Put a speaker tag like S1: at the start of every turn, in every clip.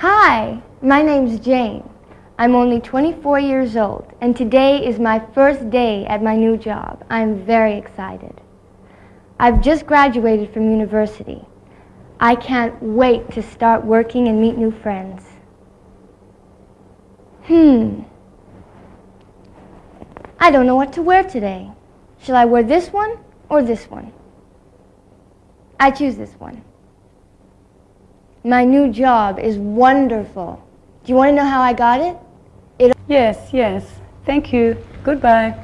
S1: Hi, my name's Jane. I'm only 24 years old, and today is my first day at my new job. I'm very excited. I've just graduated from university. I can't wait to start working and meet new friends. Hmm. I don't know what to wear today. Shall I wear this one or this one? I choose this one. My new job is wonderful. Do you want to know how I got it? it
S2: yes, yes. Thank you. Goodbye.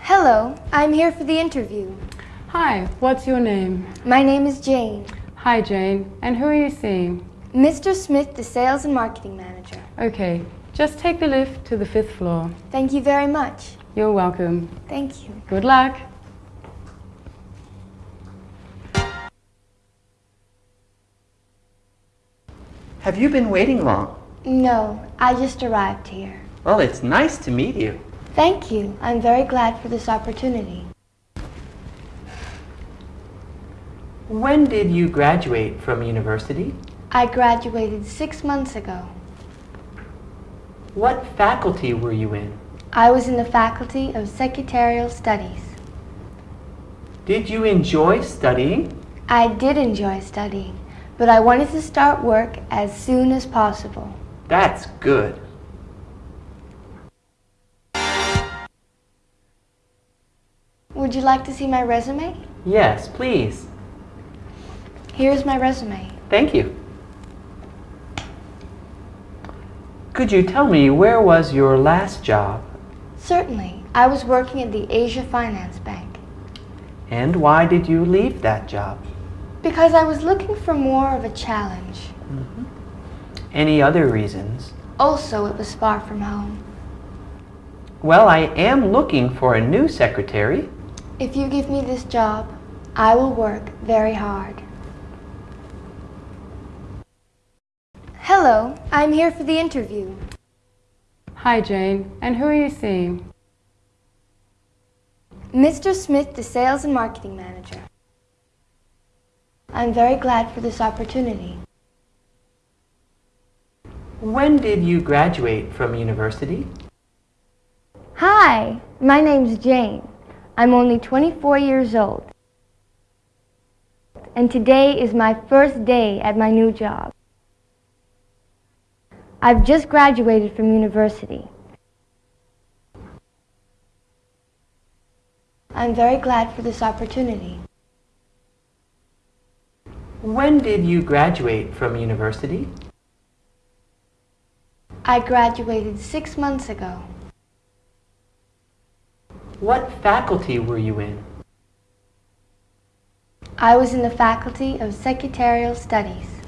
S1: Hello, I'm here for the interview.
S2: Hi, what's your name?
S1: My name is Jane.
S2: Hi, Jane. And who are you seeing?
S1: Mr. Smith, the sales and marketing manager.
S2: Okay, just take the lift to the fifth floor.
S1: Thank you very much.
S2: You're welcome.
S1: Thank you.
S2: Good luck.
S3: Have you been waiting long?
S1: No, I just arrived here.
S3: Well, it's nice to meet you.
S1: Thank you. I'm very glad for this opportunity.
S3: When did you graduate from university?
S1: I graduated six months ago.
S3: What faculty were you in?
S1: I was in the Faculty of Secretarial Studies.
S3: Did you enjoy studying?
S1: I did enjoy studying, but I wanted to start work as soon as possible.
S3: That's good.
S1: Would you like to see my resume?
S3: Yes, please.
S1: Here's my resume.
S3: Thank you. Could you tell me where was your last job?
S1: Certainly. I was working at the Asia Finance Bank.
S3: And why did you leave that job?
S1: Because I was looking for more of a challenge.
S3: Mm -hmm. Any other reasons?
S1: Also, it was far from home.
S3: Well, I am looking for a new secretary.
S1: If you give me this job, I will work very hard. Hello, I'm here for the interview.
S2: Hi, Jane. And who are you seeing?
S1: Mr. Smith, the sales and marketing manager. I'm very glad for this opportunity.
S3: When did you graduate from university?
S1: Hi, my name's Jane. I'm only 24 years old. And today is my first day at my new job. I've just graduated from university. I'm very glad for this opportunity.
S3: When did you graduate from university?
S1: I graduated six months ago.
S3: What faculty were you in?
S1: I was in the Faculty of Secretarial Studies.